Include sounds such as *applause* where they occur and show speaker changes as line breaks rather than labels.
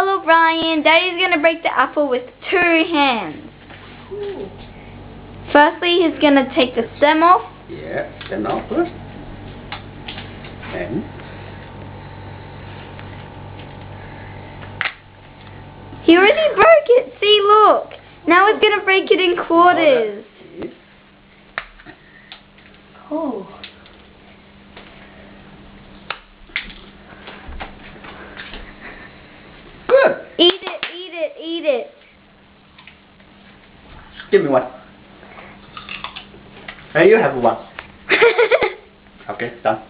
Hello, Brian. Daddy's gonna break the apple with two hands.
Ooh.
Firstly, he's gonna take the stem off.
Yeah, stem off first. And
He already broke it. See, look. Now he's gonna break it in quarters.
Oh.
Good.
Eat it, eat it.
Give me one. Hey, you have one. *laughs* Okay, done.